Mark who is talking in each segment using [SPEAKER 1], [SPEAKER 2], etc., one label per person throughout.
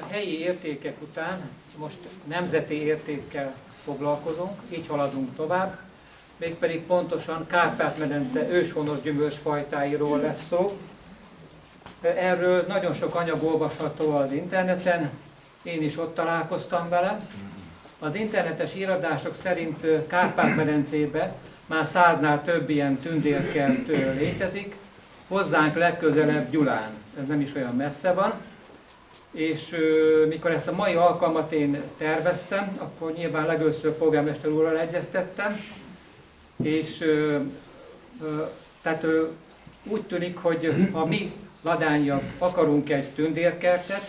[SPEAKER 1] A helyi értékek után most nemzeti értékkel foglalkozunk, így haladunk tovább, mégpedig pontosan Kárpát-medence őshonos gyümölcsfajtáiról lesz szó. Erről nagyon sok anyag olvasható az interneten, én is ott találkoztam vele. Az internetes íradások szerint Kárpát-medencébe már száznál több ilyen tündérkert létezik, hozzánk legközelebb Gyulán, ez nem is olyan messze van, és mikor ezt a mai alkalmat én terveztem, akkor nyilván legőször polgármester úrral egyeztettem, és tehát úgy tűnik, hogy ha mi ladányak akarunk egy tündérkertet,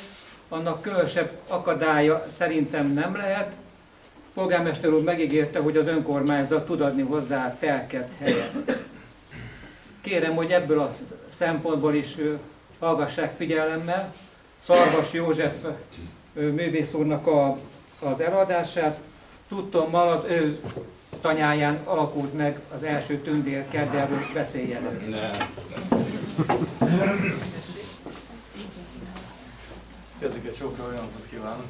[SPEAKER 1] annak különösebb akadálya szerintem nem lehet. Polgármester úr megígérte, hogy az önkormányzat tud adni hozzá telket helyet. Kérem, hogy ebből a szempontból is hallgassák figyelemmel Szarvas József művész úrnak a, az eladását. Tudtommal az ő tanyáján alakult meg az első tündérkert, de erről beszéljenek.
[SPEAKER 2] Kezüket csókra olyan napot kívánok.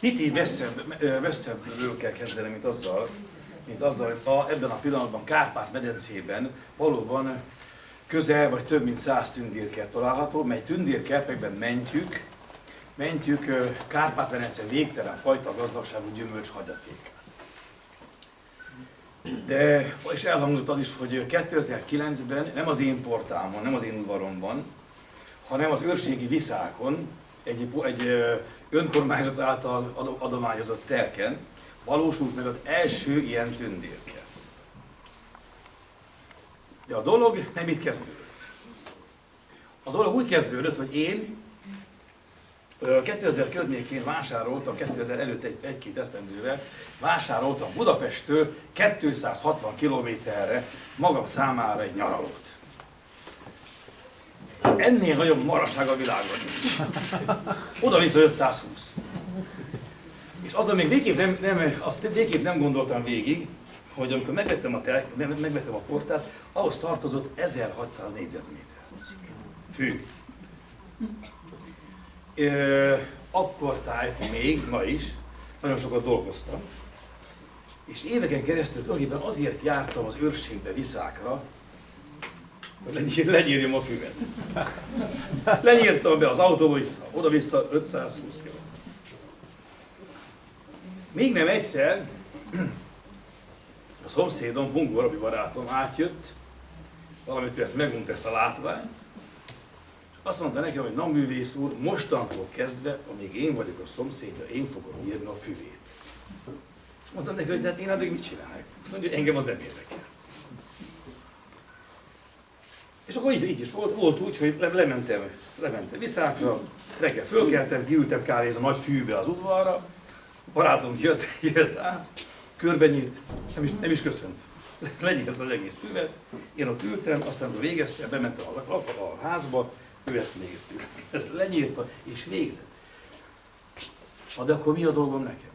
[SPEAKER 2] Picit messzebb, messzebbről kell kezdeni, mint azzal, mint azzal, hogy a, ebben a pillanatban Kárpát-medencében valóban közel vagy több mint száz tündérkert található, mely tündérkertekben mentjük, mentjük Kárpát-medence végtelen fajta gazdagságú gyümölcs hagyaték. De, és elhangzott az is, hogy 2009-ben nem az én portámon, nem az én udvaromban, hanem az őrségi viszákon, egy, egy önkormányzat által adományozott telken valósult meg az első ilyen tündérke. De a dolog nem itt kezdődött. A dolog úgy kezdődött, hogy én 2000 környékén vásároltam, 2000 előtt egy, egy-két esztendővel, vásároltam Budapesttől 260 kilométerre magam számára egy nyaralót. Ennél nagyobb maraság a világon nincs. Oda-vissza 520. És azon még végképp nem, nem, azt végképp nem gondoltam végig, hogy amikor megvettem a, tel, megvettem a portát, ahhoz tartozott 1600 négyzetméter. Fű akkor tájt még, ma is, nagyon sokat dolgoztam, és éveken keresztül tulajdonképpen azért jártam az őrségbe viszákra, hogy legyírjam a füvet. Lenyírtam be az autóba vissza, oda-vissza 520 km. Még nem egyszer a szomszédom, Bungó Robi barátom átjött, valamit ezt megunt ezt a látványt, azt mondta nekem, hogy na művész úr, mostantól kezdve, amíg én vagyok a szomszédja, én fogom írni a füvét. És mondtam neki, hogy de hát én addig mit csinálják? Azt mondja, hogy engem az nem érdekel. És akkor így, így is volt, volt úgy, hogy le, lementem, lementem viszákra, reggel fölkeltem, kiültem kávézni a nagy fűbe az udvarra, barátom jött, jött át, körbenyírt, nem is, nem is köszönt. Lenyírt az egész füvet, én ott ültem, aztán végeztem, bementem a, a, a házba, ő ezt nézte, ezt lenyírta és végzett. Na de akkor mi a dolgom nekem?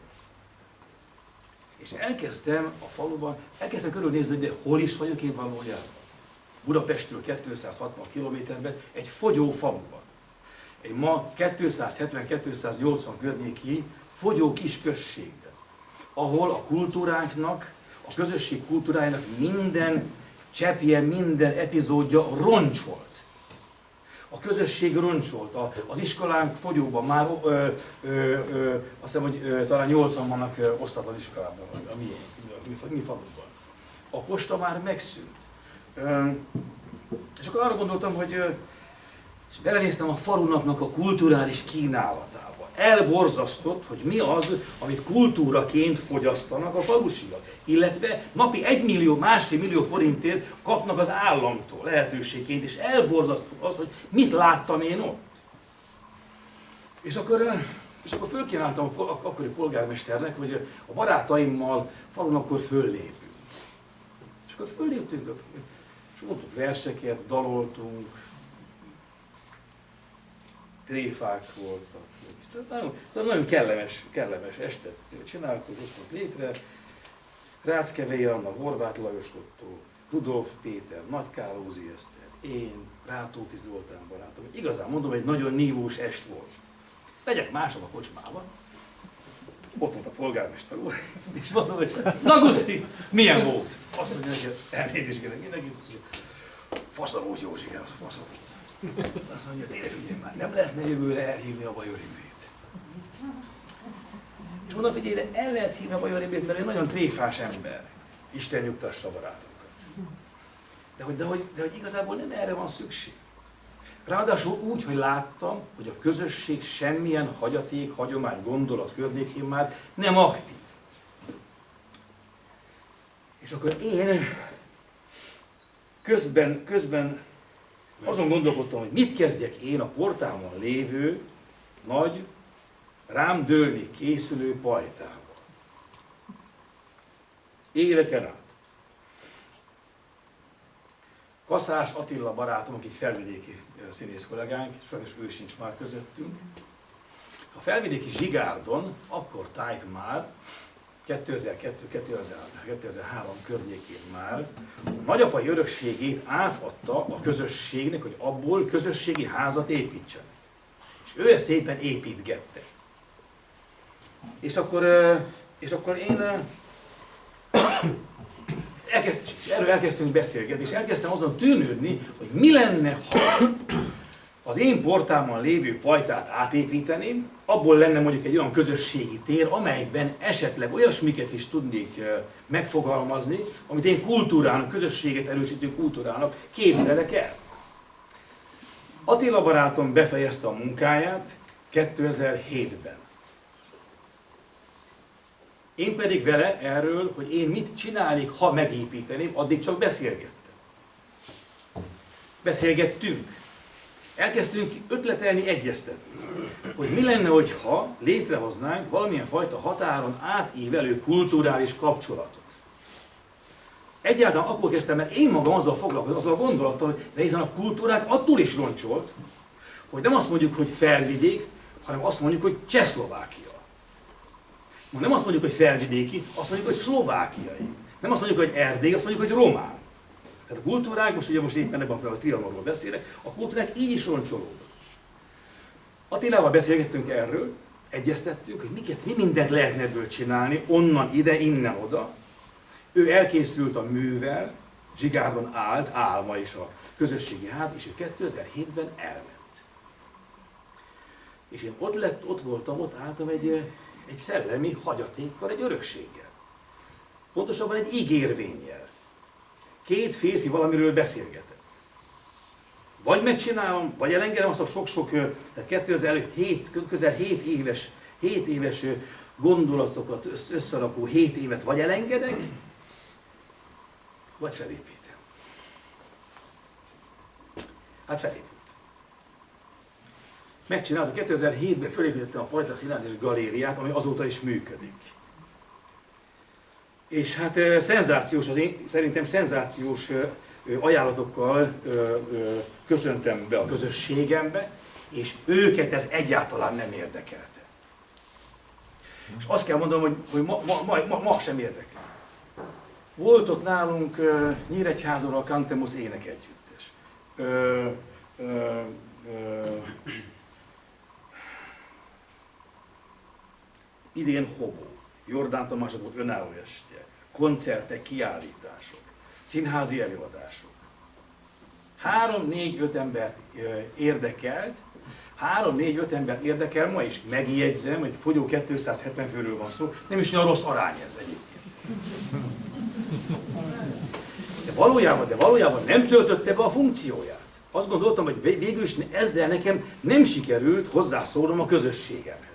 [SPEAKER 2] És elkezdtem a faluban, elkezdtem körülnézni, de hol is vagyok én valójában. Budapestről 260 kilométerben, egy fogyó faluban. Egy ma 270-280 környéki fogyó kis községben, ahol a kultúránknak, a közösség kultúrájának minden cseppje, minden epizódja roncsolt a közösség roncsolt, az iskolánk fogyóban már, ö, ö, ö, azt hiszem, hogy ö, talán 80 vannak osztatlan iskolában, a mi, a mi, mi falunkban. A posta már megszűnt. Ö, és akkor arra gondoltam, hogy ö, és belenéztem a falunapnak a kulturális kínálatába elborzasztott, hogy mi az, amit kultúraként fogyasztanak a falusiak. Illetve napi egy millió, másfél millió forintért kapnak az államtól lehetőségként, és elborzasztott az, hogy mit láttam én ott. És akkor, és akkor fölkínáltam a akkori polgármesternek, hogy a barátaimmal falun akkor föllépünk. És akkor fölléptünk, és mondtuk verseket, daloltunk, tréfák voltak. Szóval nagyon, szóval nagyon kellemes, kellemes estet csináltuk, hoztunk létre. Ráckevei Anna, Horváth Lajos Otto, Rudolf Péter, Nagy Kálózi Eszter, én, Rátóti Zoltán barátom, igazán mondom, egy nagyon nívós est volt. Megyek másnap a kocsmába, ott volt a polgármester úr, és mondom, hogy Naguszti, milyen volt? Azt mondja, hogy elnézést kérek mindenki, hogy fasza volt Józsi, az a fasza volt. Azt mondja, tényleg figyelj már, nem lehetne jövőre elhívni a Bajorimbét. És mondom, figyelj, de el lehet hívni a Bajorimbét, mert egy nagyon tréfás ember. Isten nyugtassa barátokat. De hogy, de, hogy, de hogy igazából nem erre van szükség. Ráadásul úgy, hogy láttam, hogy a közösség semmilyen hagyaték, hagyomány, gondolat környékén már nem aktív. És akkor én közben, közben azon gondolkodtam, hogy mit kezdjek én a portámon lévő, nagy, rám dőlni készülő pajtával. Éveken át. Kaszás Attila barátom, aki felvidéki színész kollégánk, sajnos ő sincs már közöttünk. A felvidéki Zsigárdon akkor tájt már, 2002-2003 környékén már a nagyapai örökségét átadta a közösségnek, hogy abból közösségi házat építsenek. És ő ezt szépen építgette. És akkor, és akkor én elkezd, erről elkezdtünk beszélgetni, és elkezdtem azon tűnődni, hogy mi lenne, ha az én portámon lévő pajtát átépíteném, abból lenne mondjuk egy olyan közösségi tér, amelyben esetleg olyasmiket is tudnék megfogalmazni, amit én kultúrának, közösséget erősítő kultúrának képzelek el. Attila barátom befejezte a munkáját 2007-ben. Én pedig vele erről, hogy én mit csinálnék, ha megépíteném, addig csak beszélgettem. Beszélgettünk. Elkezdtünk ötletelni, egyeztetni, hogy mi lenne, hogyha létrehoznánk valamilyen fajta határon átívelő kulturális kapcsolatot. Egyáltalán akkor kezdtem, mert én magam azzal foglalkozom, azzal a gondolattal, hogy de hiszen a kultúrák attól is roncsolt, hogy nem azt mondjuk, hogy felvidék, hanem azt mondjuk, hogy Csehszlovákia. Ma nem azt mondjuk, hogy felvidéki, azt mondjuk, hogy szlovákiai. Nem azt mondjuk, hogy erdély, azt mondjuk, hogy román. Tehát a kultúrák, most ugye most éppen ebben a trianonról beszélek, a kultúrák így is roncsolódnak. Attilával beszélgettünk erről, egyeztettünk, hogy miket, mi mindent lehetne ebből csinálni, onnan ide, innen oda. Ő elkészült a művel, Zsigárdon állt, álma is a közösségi ház, és ő 2007-ben elment. És én ott, lett, ott voltam, ott álltam egy egy szellemi hagyatékkal, egy örökséggel. Pontosabban egy ígérvényjel. Két férfi valamiről beszélgetett. Vagy megcsinálom, vagy elengedem azt a sok-sok, tehát 2007, közel 7 éves, 7 éves gondolatokat összerakó 7 évet vagy elengedek, vagy felépítem. Hát felépítem megcsinálta, 2007-ben felépítettem a Pajta Színház és Galériát, ami azóta is működik. És hát szenzációs, az én, szerintem szenzációs ajánlatokkal köszöntem be a közösségembe, és őket ez egyáltalán nem érdekelte. És azt kell mondanom, hogy, hogy ma, ma, ma, ma sem érdekel. Volt ott nálunk uh, Nyíregyházon a Cantemus énekegyüttes. Uh, uh, uh, idén Hobó, Jordán Tamás volt önálló estje, koncertek, kiállítások, színházi előadások. Három, négy, öt embert érdekelt, három, négy, öt embert érdekel ma is. Megjegyzem, hogy fogyó 270 főről van szó, nem is olyan rossz arány ez egyébként. De valójában, de valójában nem töltötte be a funkcióját. Azt gondoltam, hogy végül is ezzel nekem nem sikerült hozzászólnom a közösségemhez.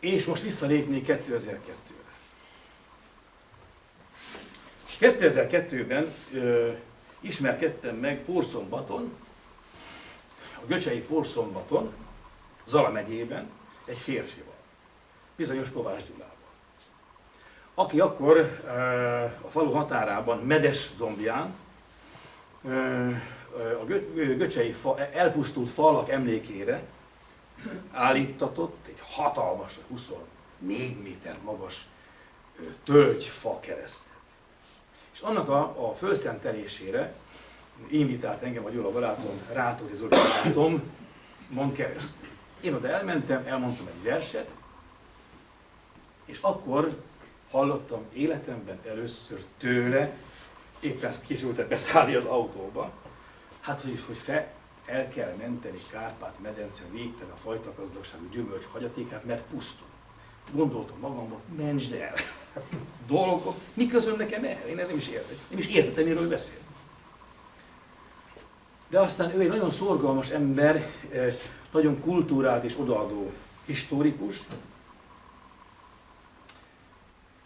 [SPEAKER 2] És most visszalépnék 2002-re. 2002-ben ö, ismerkedtem meg Porszombaton, a Göcsei Porszombaton, Zala megyében, egy férfival, bizonyos Kovács Gyulával. Aki akkor a falu határában, Medes dombján, a Göcsei fa, elpusztult falak emlékére állítatott egy hatalmas, 24 méter magas tölgyfa keresztet. És annak a, a fölszentelésére invitált engem a Gyula barátom, Rátóti Zoli barátom, mond keresztül. Én oda elmentem, elmondtam egy verset, és akkor hallottam életemben először tőle, éppen készültek beszállni az autóba, hát hogy, hogy fe, el kell menteni Kárpát-medence végtelen a fajta gazdagságú gyümölcs hagyatékát, mert pusztul. Gondoltam magamban, mentsd el. Dolgok, mi közöm nekem el? Én ez nem is értem. Nem is értettem, miről beszél. De aztán ő egy nagyon szorgalmas ember, eh, nagyon kultúrált és odaadó historikus.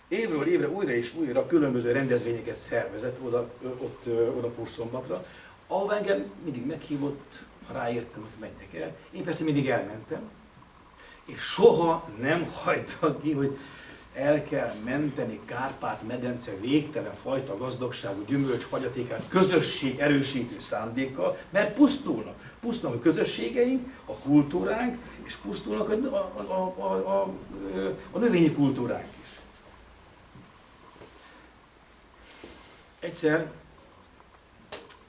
[SPEAKER 2] Évről évre újra és újra különböző rendezvényeket szervezett oda, ott, oda Purszombatra, ahova engem mindig meghívott, ha ráértem, hogy menjek el. Én persze mindig elmentem, és soha nem hagyta ki, hogy el kell menteni Kárpát-medence végtelen fajta gazdagságú gyümölcs hagyatékát közösség erősítő szándékkal, mert pusztulnak. Pusztulnak a közösségeink, a kultúránk, és pusztulnak a, a, a, a, a, a növényi kultúránk is. Egyszer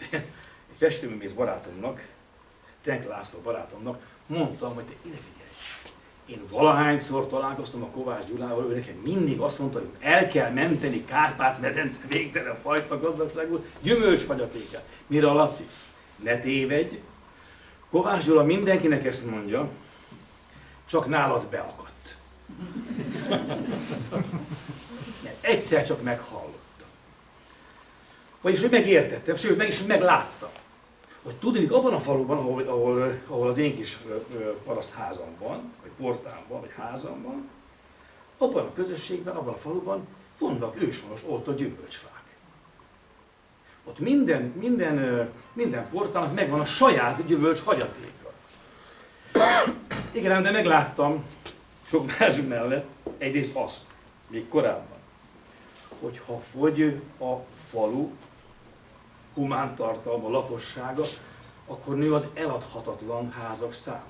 [SPEAKER 2] egy festőművész barátomnak, Tenk László barátomnak mondtam, hogy te ide figyelj, én valahányszor találkoztam a Kovács Gyulával, ő nekem mindig azt mondta, hogy el kell menteni Kárpát-medence végtelen fajta gazdagságú gyümölcshagyatékát. Mire a Laci? Ne tévedj, Kovács Gyula mindenkinek ezt mondja, csak nálad beakadt. Egyszer csak meghallottam. Vagyis, hogy megértettem, sőt, meg is megláttam. Hogy tudni, abban a faluban, ahol, ahol, ahol az én kis paraszt házam van, vagy portámban, vagy házamban, abban a közösségben, abban a faluban vannak őshonos oltott gyümölcsfák. Ott minden, minden, minden portának megvan a saját gyümölcs hagyatéka. Igen, de megláttam sok más mellett egyrészt azt, még korábban, hogy ha fogy a falu humántartalma, lakossága, akkor nő az eladhatatlan házak száma.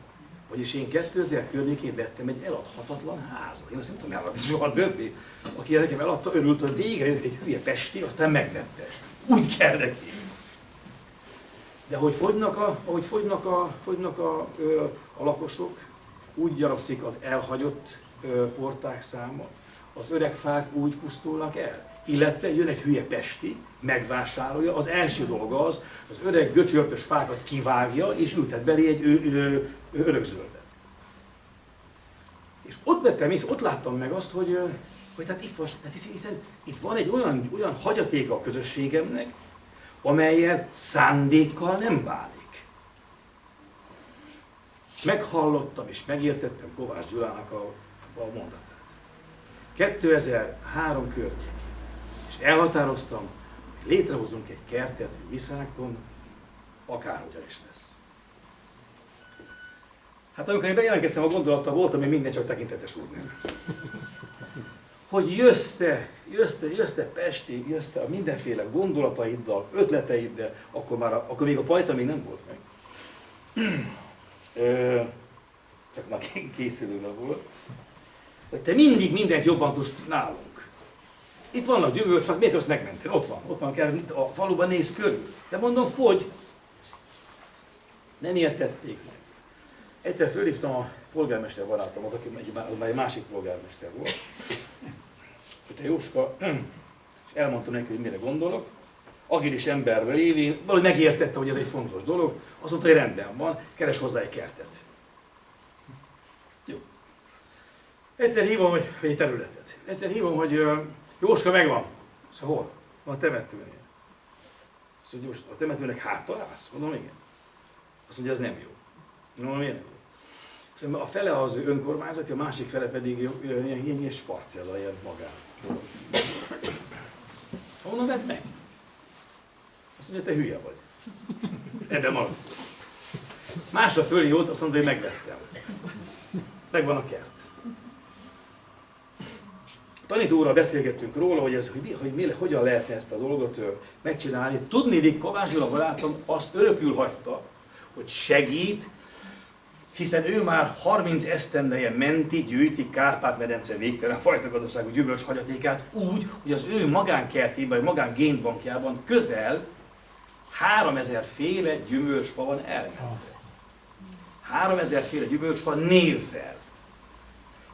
[SPEAKER 2] Vagyis én 2000 környékén vettem egy eladhatatlan házat. Én azt nem tudom eladni soha többé. Aki nekem eladta, örült, hogy végre jött egy hülye pesti, aztán megvette. Úgy kell neki. De hogy fogynak a, ahogy fogynak a, fogynak a, a, a lakosok, úgy gyarapszik az elhagyott porták száma, az öreg fák úgy pusztulnak el. Illetve jön egy hülye pesti, megvásárolja, az első dolga az, az öreg göcsörtös fákat kivágja, és ültet belé egy örökzöldet. És ott vettem észre, ott láttam meg azt, hogy, hogy hát itt van, hát hiszen itt van egy olyan, olyan hagyatéka a közösségemnek, amelyel szándékkal nem bánik. Meghallottam és megértettem Kovács Gyulának a, a mondatát. 2003 környékén. És elhatároztam, hogy létrehozunk egy kertet Viszákon, akárhogyan is lesz. Hát amikor én bejelentkeztem a gondolattal, voltam még minden csak tekintetes úrnak. Hogy jössz te, jössz te, jössz te Pestig, jössz te a mindenféle gondolataiddal, ötleteiddel, akkor, már a, akkor még a pajta még nem volt meg. Csak már készülőben volt. Hogy te mindig mindent jobban tudsz nálunk. Itt vannak gyümölcsfák, miért azt megmentél? Ott van, ott van, kell, a faluban néz körül. De mondom, fogy. Nem értették meg. Egyszer fölhívtam a polgármester barátomat, aki egy, egy másik polgármester volt, te Jóska, és elmondtam neki, hogy mire gondolok, agilis ember révén, valahogy megértette, hogy ez egy fontos dolog, azt mondta, hogy rendben van, keres hozzá egy kertet. Jó. Egyszer hívom, hogy egy területet. Egyszer hívom, hogy Jóska megvan. Szóval hol? Van a temetőnél. Azt mondja, a temetőnek háttal állsz? Mondom, igen. Azt mondja, ez nem jó. No, miért nem? Szóval a fele az önkormányzati, a másik fele pedig ilyen, ilyen, ilyen sparcella, ilyen magán. Honnan vedd meg? Azt mondja, te hülye vagy. Ebben marad. Másra jót, azt mondja, hogy megvettem. Megvan a kert. Tanítóra beszélgettünk róla, hogy, ez, hogy, mi, hogy mi, hogyan lehetne ezt a dolgot megcsinálni. Tudni, hogy Kovács Gyula barátom azt örökül hagyta, hogy segít hiszen ő már 30 esztendeje menti, gyűjti Kárpát-medence végtelen fajta gazdaságú gyümölcs hagyatékát úgy, hogy az ő magánkertében, vagy magán génbankjában közel 3000 féle gyümölcsfa van elmentve. 3000 féle gyümölcsfa névvel,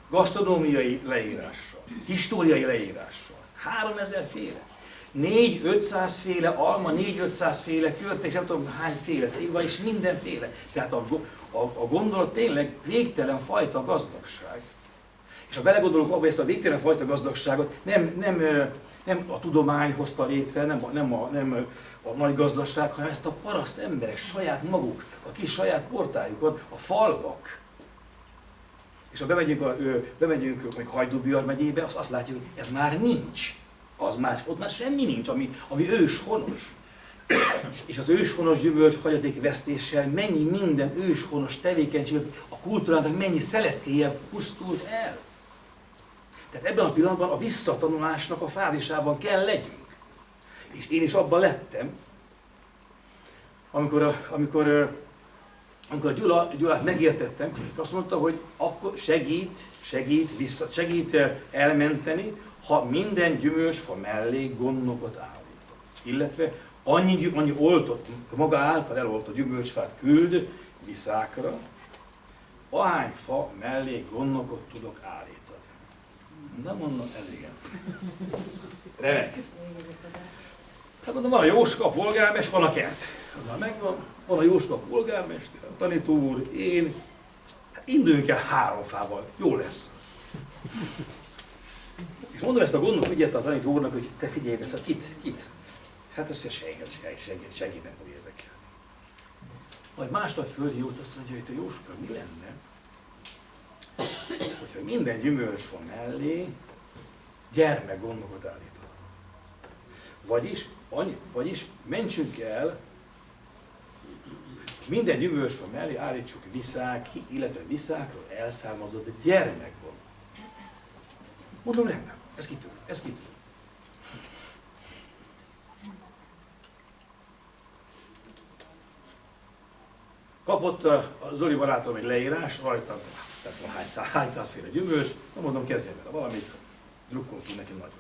[SPEAKER 2] gasztronómiai leírással, históriai leírással. 3000 féle. 4-500 féle alma, 4-500 féle körték, nem tudom hány féle szilva, és mindenféle. Tehát a, a, a gondolat tényleg végtelen fajta gazdagság. És ha belegondolunk abba, ezt a végtelen fajta gazdagságot nem, nem, nem a tudomány hozta létre, nem a, nem, a, nem a nagy gazdaság, hanem ezt a paraszt emberek, saját maguk, a kis saját portájukon, a falvak. És ha bemegyünk, a, bemegyünk mondjuk Hajdú megyébe, azt, azt látjuk, hogy ez már nincs. Az más, ott már semmi nincs, ami, ami őshonos. És az őshonos gyümölcs hagyaték vesztéssel mennyi minden őshonos tevékenység, a kultúrának mennyi szeletkéje pusztult el. Tehát ebben a pillanatban a visszatanulásnak a fázisában kell legyünk. És én is abban lettem, amikor, amikor, amikor Gyula, Gyulát megértettem, és azt mondta, hogy akkor segít, segít, vissza, segít elmenteni, ha minden gyümölcsfa mellé gondokat állít. Illetve annyi, annyi oltott, maga által eloltott gyümölcsfát küld viszákra, ahány fa mellé gondokat tudok állítani. De mondom, elégen. Remek. Hát mondom, van a Jóska, a polgármester, van a kert. Az már megvan. Van a Jóska, polgármester, a tanító úr, én. Hát induljunk el három fával. Jó lesz. És mondom ezt a gondot, úgy a tanító úrnak, hogy te figyelj, ezt a kit, kit. Hát azt mondja, senkit, senkit, senkit, senkit nem fog érdekelni. Majd másnap fölhívott, azt mondja, hogy te Jóska, mi lenne, hogyha minden gyümölcsfa mellé gyermek gondokat állított. Vagyis, annyi, vagyis mentsünk el, minden gyümölcsfa mellé állítsuk viszák, illetve viszákról elszármazott gyermekgond. Mondom, nem, ez kitűn, ez kitűn. Kapott a Zoli barátom egy leírás, rajta tehát van hány, száz, hány százféle gyümölcs, na mondom, kezdjen vele valamit, drukkoltunk neki nagyon.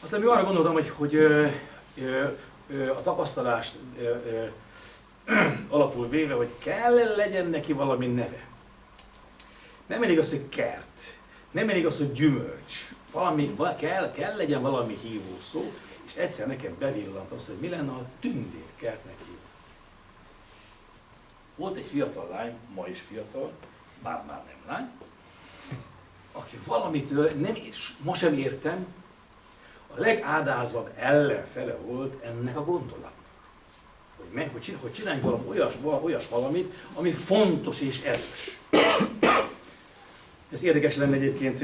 [SPEAKER 2] Aztán mi arra gondoltam, hogy, hogy ö, ö, ö, a tapasztalást ö, ö, alapul véve, hogy kell legyen neki valami neve. Nem elég az, hogy kert, nem elég az, hogy gyümölcs. Valami, kell, kell legyen valami hívó szó, és egyszer nekem bevillant az, hogy mi lenne, a tündérkertnek hívó. Volt egy fiatal lány, ma is fiatal, bár már nem lány, aki valamitől nem, ma sem értem, a legádázabb ellenfele volt ennek a gondolatnak. Meg, hogy, hogy csinálj valami olyas, olyas valamit, ami fontos és erős. Ez érdekes lenne egyébként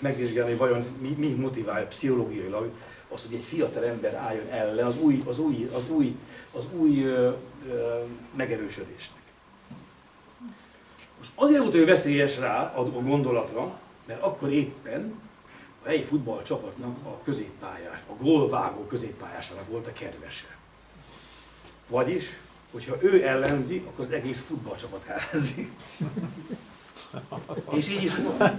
[SPEAKER 2] megvizsgálni, hogy vajon mi, mi motiválja pszichológiailag az, hogy egy fiatal ember álljon ellen az új, az új, az új, az új ö, ö, megerősödésnek. Most azért volt ő veszélyes rá a gondolatra, mert akkor éppen a helyi futballcsapatnak a középpályás, a gólvágó középpályásának volt a kedvese. Vagyis, hogyha ő ellenzi, akkor az egész futballcsapat ellenzi. És így is volt.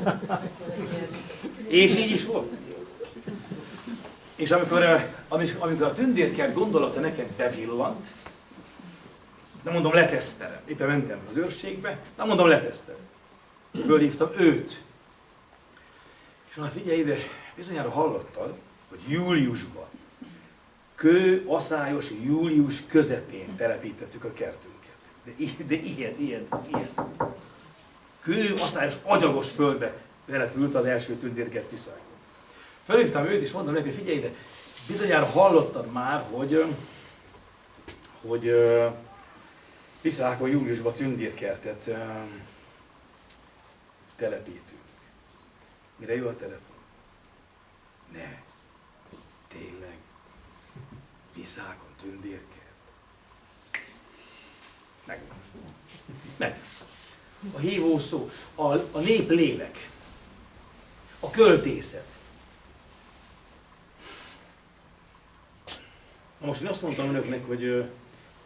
[SPEAKER 2] És így is volt. És amikor, amikor a tündérkert gondolata nekem bevillant, nem mondom letesztelem, éppen mentem az őrségbe, nem mondom letesztelem. Fölhívtam őt. És mondom, figyelj ide, bizonyára hallottad, hogy júliusban, kő, aszályos július közepén telepítettük a kertünket. De, de ilyen, ilyen, ilyen. Kő, aszályos, agyagos földbe települt az első tündérkert kiszálló. Felhívtam őt, és mondom neki, figyelj ide, bizonyára hallottad már, hogy, hogy Viszákon júliusban tündérkertet telepítünk. Mire jó a telefon? Ne. Tényleg. Viszákon tündérkert. Meg. Meg. A hívó szó, a, a nép lélek, a költészet. Na most én azt mondtam önöknek, hogy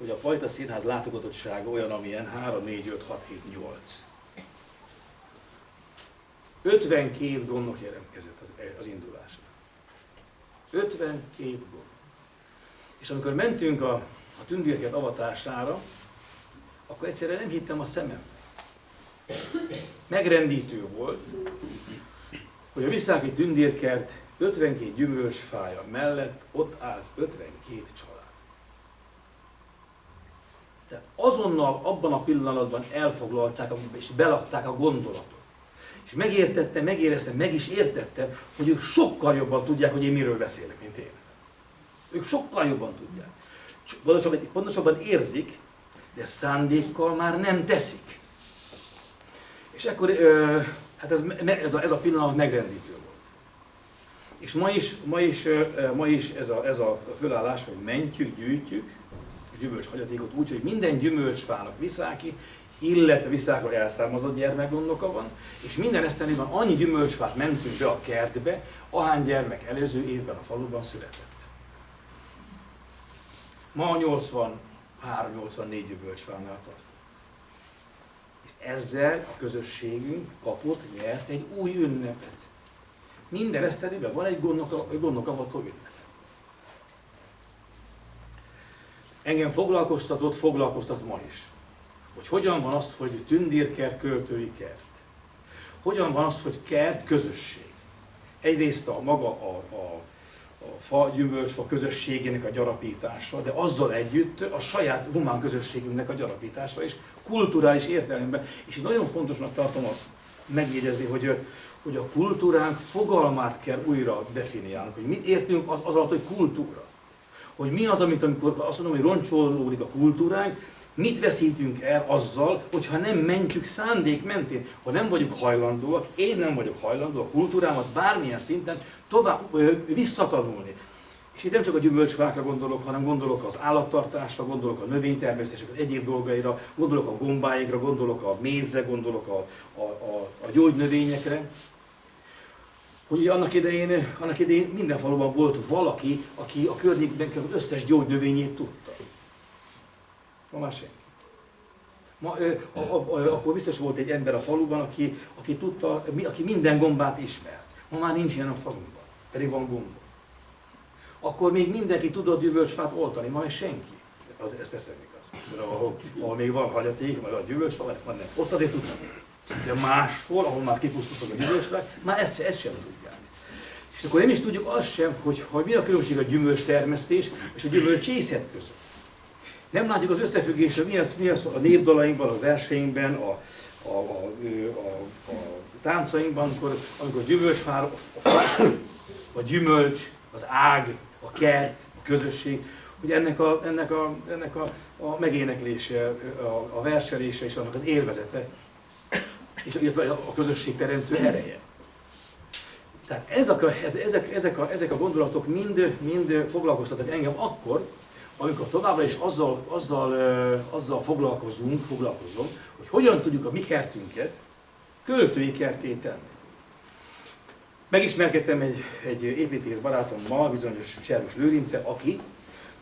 [SPEAKER 2] hogy a Pajta Színház látogatottsága olyan, amilyen 3, 4, 5, 6, 7, 8. 52 gondok jelentkezett az, az indulásra. 52 gond. És amikor mentünk a, a tündérkert avatására, akkor egyszerűen nem hittem a szemem. Megrendítő volt, hogy a Visszáki tündérkert 52 gyümölcsfája mellett ott állt 52 család. Tehát azonnal abban a pillanatban elfoglalták és belakták a gondolatot. És megértettem, megéreztem, meg is értettem, hogy ők sokkal jobban tudják, hogy én miről beszélek, mint én. Ők sokkal jobban tudják. Pontosabban, pontosabban érzik, de szándékkal már nem teszik. És akkor hát ez, ez, a, ez a pillanat megrendítő volt. És ma is, ma is, ma is ez, a, ez a fölállás, hogy mentjük, gyűjtjük a gyümölcshagyatékot úgy, hogy minden gyümölcsfának viszáki, illetve viszákról elszármazott gyermekgondoka van, és minden esztenében annyi gyümölcsfát mentünk be a kertbe, ahány gyermek előző évben a faluban született. Ma 83-84 gyümölcsfánál tart. És ezzel a közösségünk kapott, nyert egy új ünnepet. Minden eszterében van egy gondok avató ünnep. Engem foglalkoztatott, foglalkoztat ma is. Hogy hogyan van az, hogy tündérkert, költői kert. Hogyan van az, hogy kert közösség. Egyrészt a maga a, a a fa, gyümölcsfa közösségének a gyarapítása, de azzal együtt a saját humán közösségünknek a gyarapítása és kulturális értelemben. És én nagyon fontosnak tartom a megjegyezni, hogy, hogy a kultúránk fogalmát kell újra definiálnunk, hogy mit értünk az, az alatt, hogy kultúra. Hogy mi az, amit amikor azt mondom, hogy roncsolódik a kultúránk, Mit veszítünk el azzal, hogyha nem mentjük szándék mentén, ha nem vagyunk hajlandóak, én nem vagyok hajlandó a kultúrámat bármilyen szinten tovább ö, visszatanulni. És itt nem csak a gyümölcsfákra gondolok, hanem gondolok az állattartásra, gondolok a növénytermesztésre, az egyéb dolgaira, gondolok a gombáikra, gondolok a mézre, gondolok a, a, a, a gyógynövényekre. Hogy annak idején, annak idején minden faluban volt valaki, aki a környékben az összes gyógynövényét tudta. Ma már senki. Ma, ö, a, a, a, akkor biztos volt egy ember a faluban, aki, aki, tudta, aki minden gombát ismert. Ma már nincs ilyen a faluban, pedig van gomba. Akkor még mindenki tudott gyümölcsfát oltani, ma még senki. Az, ez persze igaz. Ahol, ahol még van hagyaték, meg a gyümölcsfa, van nem. Ott azért tudnak. De máshol, ahol már kipusztultak a gyümölcsfák, már ezt, ezt sem tudják. És akkor nem is tudjuk azt sem, hogy, hogy mi a különbség a gyümölcs termesztés és a gyümölcsészet között. Nem látjuk az összefüggésre, mi az, mi az a népdalainkban, a verseinkben, a, a, a, a, a táncainkban, amikor, amikor gyümölcsfár, a, a, a gyümölcs, az ág, a kert, a közösség, hogy ennek a, ennek a, ennek a, a megéneklése, a, a verselése és annak az élvezete, és illetve a közösség teremtő ereje. Tehát ezek a, ezek, ezek, a, ezek a gondolatok mind, mind foglalkoztatnak engem akkor, amikor továbbra is azzal, azzal, azzal foglalkozunk, foglalkozom, hogy hogyan tudjuk a mi kertünket költői kerté tenni. Megismerkedtem egy, egy építész barátommal, bizonyos Cservus Lőrince, aki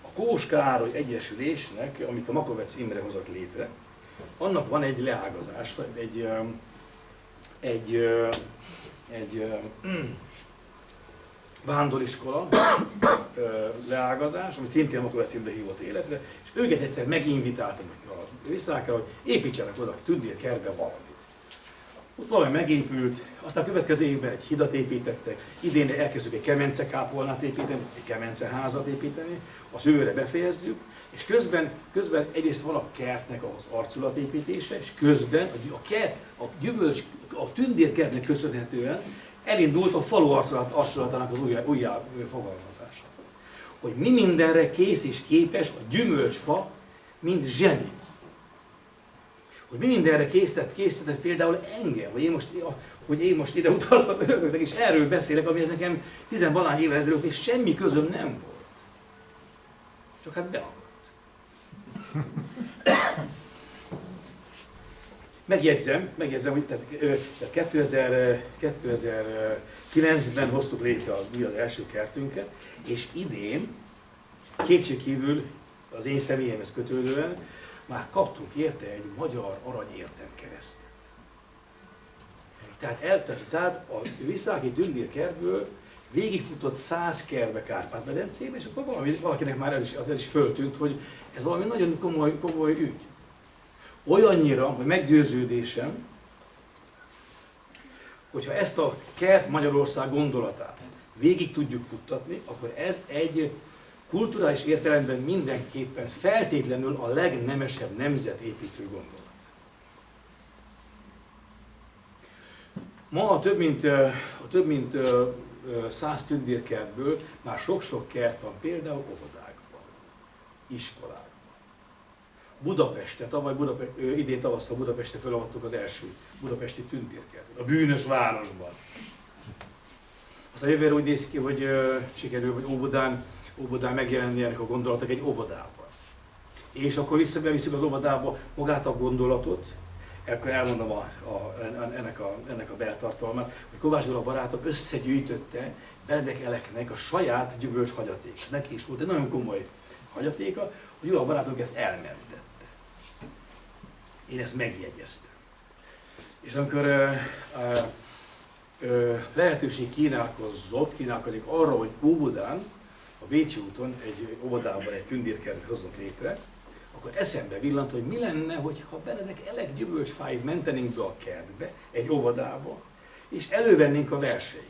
[SPEAKER 2] a Kós Károly Egyesülésnek, amit a Makovec Imre hozott létre, annak van egy leágazás, egy, egy, egy, egy vándoriskola leágazás, amit szintén Makovec címbe hívott életre, és őket egyszer meginvitáltam a visszákra, hogy építsenek oda, tudnél kerbe valamit. Ott valami megépült, aztán a következő évben egy hidat építettek, idén elkezdjük egy kemence kápolnát építeni, egy kemence házat építeni, az őre befejezzük, és közben, közben egyrészt van a kertnek az arculatépítése, és közben a kert, a gyümölcs, a tündérkertnek köszönhetően elindult a falu arculatának az újjá, újjá fogalmazása. Hogy mi mindenre kész és képes a gyümölcsfa, mint zseni. Hogy mi mindenre készített, készített például engem, hogy én most, hogy én most ide utaztam önöknek, és erről beszélek, ami ez nekem tizenvalány évvel ezelőtt még semmi közöm nem volt. Csak hát beakadt. Megjegyzem, megjegyzem, hogy tehát, 2000, 2009-ben hoztuk létre a, mi az első kertünket, és idén kétségkívül az én személyemhez kötődően, már kaptunk érte egy magyar aranyértem kereszt. Tehát, el, tehát a Visszáki tündérkerből végigfutott száz kerbe Kárpát-medencébe, és akkor valami, valakinek már ez is, az is föltűnt, hogy ez valami nagyon komoly, komoly ügy. Olyannyira, hogy meggyőződésem, hogyha ezt a kert Magyarország gondolatát végig tudjuk futtatni, akkor ez egy kulturális értelemben mindenképpen feltétlenül a legnemesebb nemzetépítő gondolat. Ma a több mint, a több mint száz tündérkertből már sok-sok kert van, például óvodákban, iskolákban. Budapeste, tavaly Budapest, idén tavasszal Budapeste felavattuk az első budapesti tündérkertet, a bűnös városban. Aztán jövőre úgy néz ki, hogy sikerül, hogy Óbudán, Óbudán megjelenni ennek a gondolatok egy óvodában. És akkor visszavisszük az óvodába magát a gondolatot, akkor elmondom a, a, ennek, a, ennek a beltartalmát, hogy Kovács Dóra barátom összegyűjtötte Benedek Eleknek a saját gyümölcs hagyatékát. Neki is volt egy nagyon komoly hagyatéka, hogy a barátunk ezt elmentette. Én ezt megjegyeztem. És amikor ö, ö, ö, lehetőség kínálkozott, kínálkozik arra, hogy Óbudán, a Bécsi úton egy óvodában egy tündérkert hozunk létre, akkor eszembe villant, hogy mi lenne, hogyha Benedek elek gyümölcsfáit mentenénk be a kertbe, egy óvodába, és elővennénk a verseiket.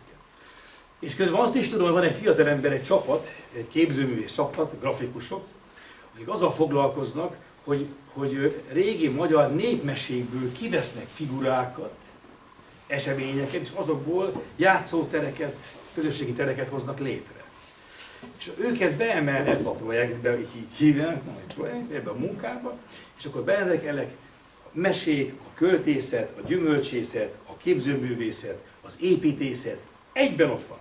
[SPEAKER 2] És közben azt is tudom, hogy van egy fiatal ember, egy csapat, egy képzőművész csapat, grafikusok, akik azzal foglalkoznak, hogy, hogy régi magyar népmesékből kivesznek figurákat, eseményeket, és azokból játszótereket, közösségi tereket hoznak létre. És őket beemel ebbe a projektbe, így, így hívják, projekt, ebbe a munkába, és akkor beendekelek a mesék, a költészet, a gyümölcsészet, a képzőművészet, az építészet, egyben ott van.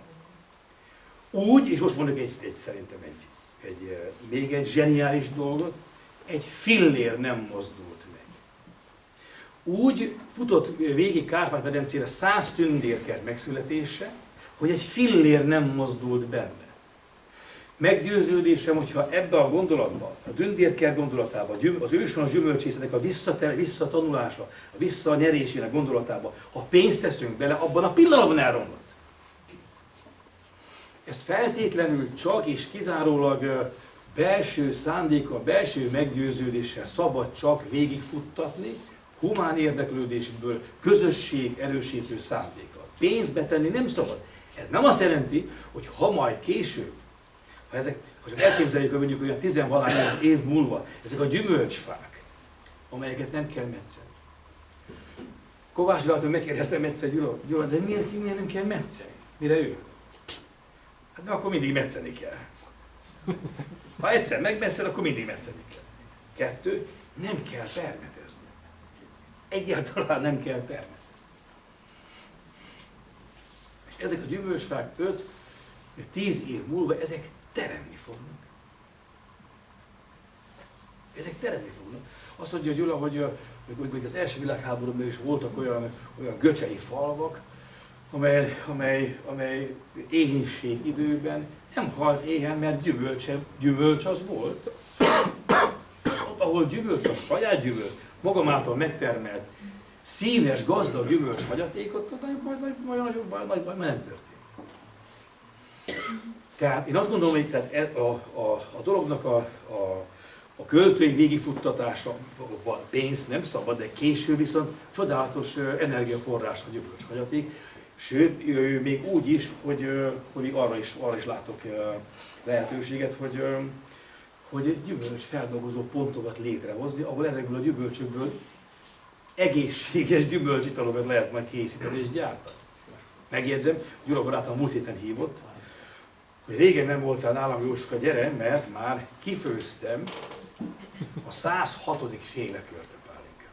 [SPEAKER 2] Úgy, és most mondok egy, egy szerintem egy, egy, még egy zseniális dolgot, egy fillér nem mozdult meg. Úgy futott végig Kárpát-medencére száz tündérkert megszületése, hogy egy fillér nem mozdult benne. Meggyőződésem, hogyha ebbe a gondolatba, a dündérker gondolatába, az őshonos gyümölcsészetek a visszatanulása, a visszanyerésének gondolatába, ha pénzt teszünk bele, abban a pillanatban elromlott. Ez feltétlenül csak és kizárólag belső szándéka, belső meggyőződéssel szabad csak végigfuttatni, humán érdeklődésből, közösség erősítő szándéka. Pénzt betenni nem szabad. Ez nem azt jelenti, hogy ha majd később ha, ezek, ha csak elképzeljük, hogy mondjuk olyan tizenvalány év múlva, ezek a gyümölcsfák, amelyeket nem kell metszeni. Kovács Gyulától megkérdeztem egyszer Gyula, Gyula, de miért, miért nem kell metszeni? Mire ő? Hát mert akkor mindig metszeni kell. Ha egyszer megmetszel, akkor mindig metszeni kell. Kettő, nem kell permetezni. Egyáltalán nem kell permetezni. És ezek a gyümölcsfák 5-10 év múlva, ezek teremni fognak. Ezek teremni fognak. Azt mondja Gyula, hogy, hogy, hogy az első világháborúban is voltak olyan, olyan göcsei falvak, amely, amely, amely éhínség időben nem halt éhen, mert gyümölcse, gyümölcs az volt. Ott, ahol gyümölcs, a saját gyümölcs, magam által megtermelt, színes, gazdag gyümölcs hagyatékot, ott nagyon baj, nagyon, nagyon baj, nagy baj, nem történt. Tehát én azt gondolom, hogy tehát e, a, a, a dolognak a, a, a költői végifuttatása, van pénz, nem szabad, de késő viszont csodálatos energiaforrás a gyümölcshagyaték. Sőt, még úgy is, hogy, hogy még arra is, arra is látok lehetőséget, hogy, hogy gyümölcs feldolgozó pontokat létrehozni, ahol ezekből a gyümölcsökből egészséges gyümölcsitalokat lehet majd készíteni és gyártani. Megjegyzem, Gyula barátom múlt héten hívott, hogy régen nem voltál nálam Jóska, gyere, mert már kifőztem a 106. féle körtepálinka.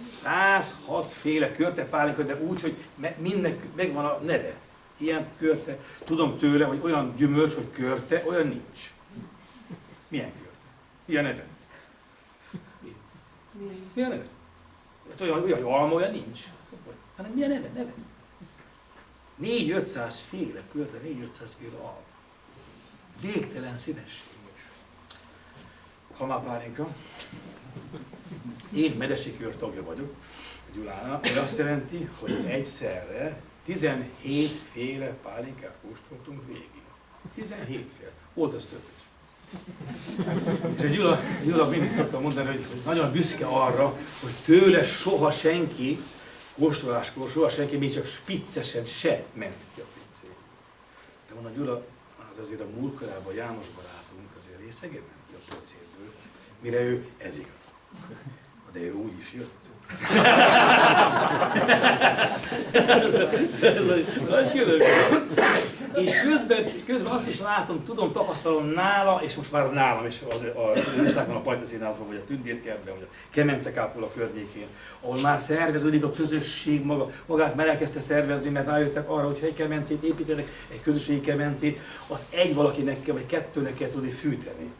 [SPEAKER 2] 106 féle körtepálinka, de úgy, hogy mindnek megvan a neve. Ilyen körte. Tudom tőle, hogy olyan gyümölcs, hogy körte, olyan nincs. Milyen körte? Milyen neve? Milyen neve? Hát olyan, olyan alma, olyan nincs. Hanem milyen neve? Neve? 4-500 féle körte, 4-500 féle alma. végtelen színesség. Hamapálinka. Én medesikőr tagja vagyok a Gyulának, ami azt jelenti, hogy egyszerre 17 féle pálinkát kóstoltunk végig. 17 féle. Volt az több is. És a Gyula, Gyula mindig szokta mondani, hogy, nagyon büszke arra, hogy tőle soha senki, kóstoláskor soha senki, még csak spiccesen se ment ki a pincébe. De mondom, Gyula, az azért a múlkorában János barátunk azért részeget nem ki a pincéből, mire ő ez igaz. De ő úgy is jött. Nagy. És közben, közben azt is látom, tudom, tapasztalom nála, és most már nálam is az, a Viszákon a Pajta Színházban, vagy a Tündérkertben, vagy a Kemence Kápula környékén, ahol már szerveződik a közösség maga, magát már elkezdte szervezni, mert rájöttek arra, hogy egy kemencét építenek, egy közösségi kemencét, az egy valakinek vagy kettőnek kell tudni fűteni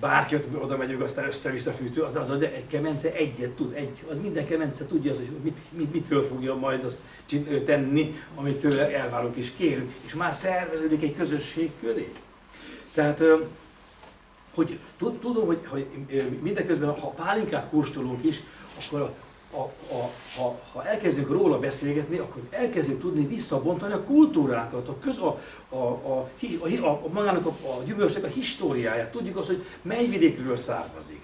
[SPEAKER 2] bárki ott oda megyünk, aztán össze-vissza fűtő, az az, hogy egy kemence egyet tud, egy, az minden kemence tudja az, hogy mit, mit, mitől fogja majd azt tenni, amit tőle elvárunk és kérünk, és már szerveződik egy közösség köré. Tehát, hogy tudom, hogy, hogy mindeközben, ha pálinkát kóstolunk is, akkor a, a, ha, ha elkezdünk róla beszélgetni, akkor elkezdünk tudni visszabontani a kultúránkat, a, köz, a, a, a, a, a, magának a, a gyümölcsnek a históriáját. Tudjuk azt, hogy mely vidékről származik.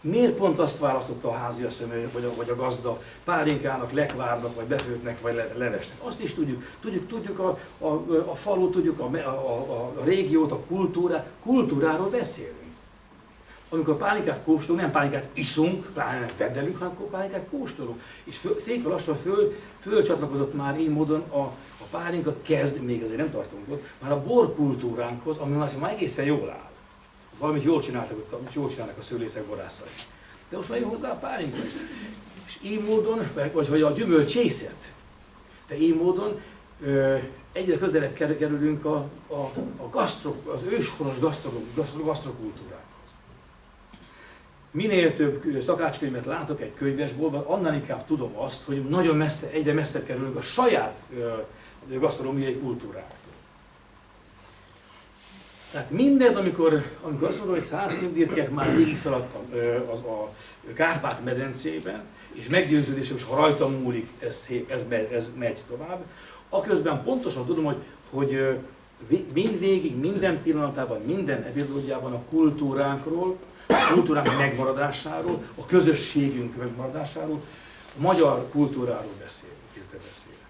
[SPEAKER 2] Miért pont azt választotta a háziasszony, vagy a, vagy a gazda pálinkának, lekvárnak, vagy befőtnek, vagy le, levesnek? Azt is tudjuk. Tudjuk, tudjuk a, a, a falu, tudjuk a, a, a, a régiót, a kultúrát. Kultúráról beszélünk amikor pálinkát kóstolunk, nem pálinkát iszunk, pláne nem keddelünk, hanem pálinkát kóstolunk. És föl, szépen lassan föl, fölcsatlakozott már így módon a, a pálinka kezd, még azért nem tartunk ott, már a borkultúránkhoz, ami már, már egészen jól áll. Valamit jól csináltak, jól csinálnak a szőlészek, borászai. De most már jön hozzá a pálinka is. És így módon, vagy, vagy a gyümölcsészet, de így módon ö, egyre közelebb kerülünk a, a, a gasztro, az őshonos gasztro, gasztro, gasztrokultúrára minél több szakácskönyvet látok egy könyvesboltban, annál inkább tudom azt, hogy nagyon messze, egyre messze kerülünk a saját gasztronómiai kultúrától. Tehát mindez, amikor, amikor azt mondom, hogy száz tündérkek már végig szaladtam az a Kárpát-medencében, és meggyőződésem, és ha rajtam múlik, ez, szép, ez, megy, ez megy tovább, aközben pontosan tudom, hogy, hogy mindvégig, minden pillanatában, minden epizódjában a kultúránkról, a kultúránk megmaradásáról, a közösségünk megmaradásáról, a magyar kultúráról beszélünk, illetve beszélünk.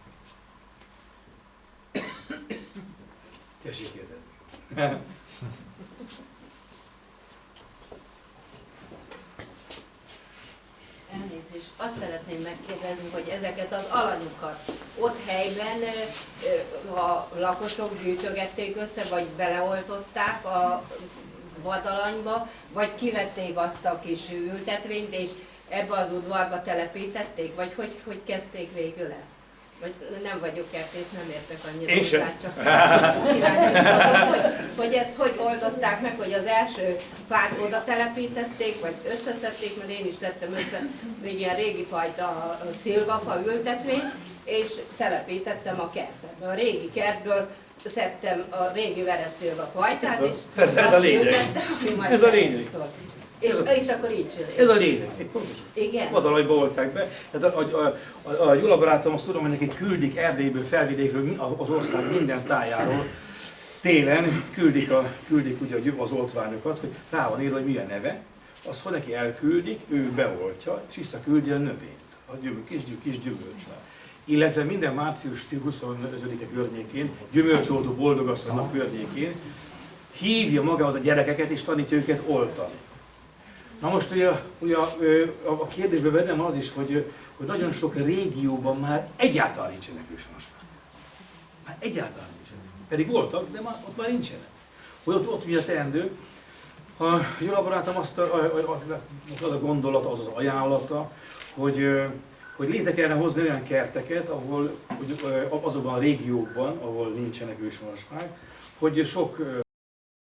[SPEAKER 2] Tessék kérdezni.
[SPEAKER 3] Elnézést, azt szeretném megkérdezni, hogy ezeket az alanyokat ott helyben a lakosok gyűjtögették össze, vagy beleoltották a vadalanyba, vagy kivették azt a kis ültetvényt, és ebbe az udvarba telepítették, vagy hogy, hogy kezdték végül el? Vagy nem vagyok kertész, nem értek annyira
[SPEAKER 2] Én sem.
[SPEAKER 3] csak hogy, hogy ezt hogy oldották meg, hogy az első fát oda telepítették, vagy összeszedték, mert én is szedtem össze egy ilyen régi fajta szilvafa ültetvényt, és telepítettem a kertet. A régi kertből szedtem a régi vereszélve fajtát, és
[SPEAKER 2] ez, ez a lényeg. Ez a lényeg.
[SPEAKER 3] És, és akkor így csináljuk.
[SPEAKER 2] Ez a lényeg, pontosan.
[SPEAKER 3] Igen.
[SPEAKER 2] Vadalajba olták be. Tehát a, a, a, a Gyula barátom azt tudom, hogy neki küldik Erdélyből, felvidékről, az ország minden tájáról, télen küldik, a, küldik ugye az oltványokat, hogy rá van írva, hogy milyen neve, azt hogy neki elküldik, ő beoltja, és visszaküldi a növényt, a gyümölcs, kis, kis gyümölcsvel illetve minden március 25-e környékén, gyümölcsoltó boldogasszonynak környékén hívja magához a gyerekeket és tanítja őket oltani. Na most ugye, ugye a kérdésbe vennem az is, hogy, hogy nagyon sok régióban már egyáltalán nincsenek őshonosfák. Már egyáltalán nincsenek. Pedig voltak, de már, ott már nincsenek. Hogy ott, ott mi a teendő? A jó barátom azt a, a, a, a, a gondolata, az az ajánlata, hogy hogy létre kellene hozni olyan kerteket, ahol, hogy azokban a régiókban, ahol nincsenek fák, hogy sok